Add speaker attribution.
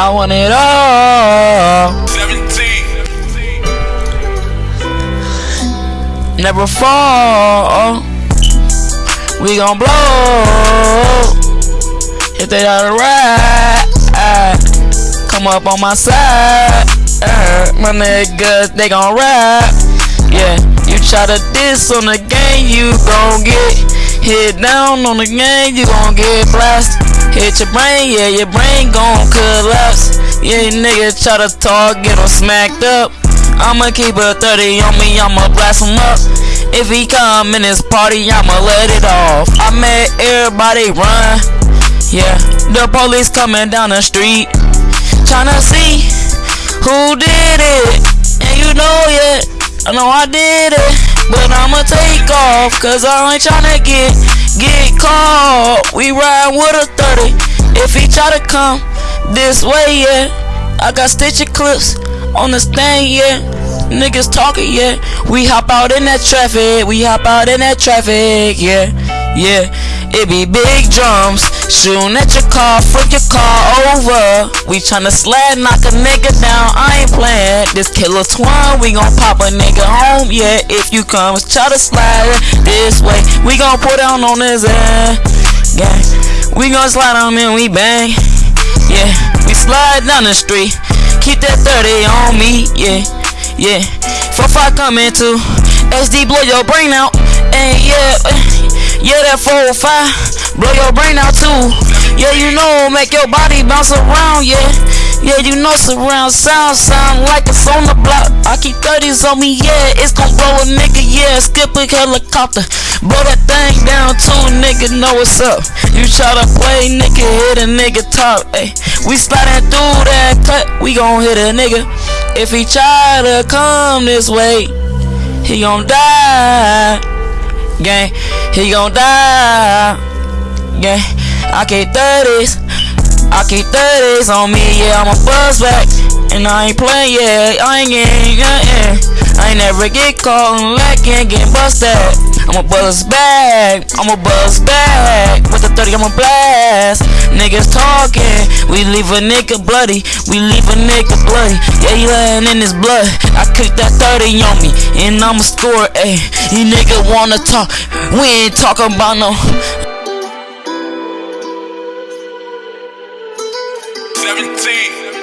Speaker 1: I want it all.
Speaker 2: 17.
Speaker 1: Never fall. We gon' blow. If they are right, come up on my side. My niggas, they gon' ride. Yeah, you try to diss on the game, you gon' get hit down on the game, you gon' get blasted. Hit your brain, yeah, your brain gon' collapse. Yeah, nigga try to talk, get him smacked up. I'ma keep a 30 on me, I'ma blast him up. If he come in this party, I'ma let it off. I made everybody run. Yeah, the police coming down the street. Tryna see who did it. And you know yet, I know I did it. But I'ma take off, cause I ain't tryna get, get caught. We ride with a 30. If he try to come this way, yeah. I got stitcher clips on the stand, yeah. Niggas talking, yeah. We hop out in that traffic, we hop out in that traffic, yeah, yeah. It be big drums, shooting at your car, flip your car over. We tryna slide, knock a nigga down, I ain't playing. This killer twine, we gon' pop a nigga home, yeah. If you come, try to slide this way, we gon' put down on his end, gang. We gon' slide on and we bang, yeah. Slide down the street. Keep that 30 on me, yeah, yeah. 4-5 coming to SD blow your brain out, and yeah, eh, yeah that 4-5 blow your brain out too. Yeah, you know make your body bounce around, yeah. Yeah, you know surround sound sound like it's on the block. I keep 30s on me, yeah, it's gon' blow a nigga, yeah. Skip a helicopter, blow that thing down too, nigga know what's up. You try to play, nigga, hit a nigga top, ayy. We sliding through that cut, we gon' hit a nigga. If he try to come this way, he gon' die. Gang, he gon' die. Gang, I keep 30s. I keep 30s on me, yeah, I'm a buzz back. And I ain't playing, yeah, I ain't getting, yeah, yeah. I ain't never get caught lacking, getting busted. I'ma buzz back, I'ma buzz back. With the 30, I'm a blast. Niggas talking, we leave a nigga bloody, we leave a nigga bloody. Yeah, he laying in his blood. I kick that 30 on me, and I'ma score, ayy. You nigga wanna talk, we ain't talking about no.
Speaker 2: 17.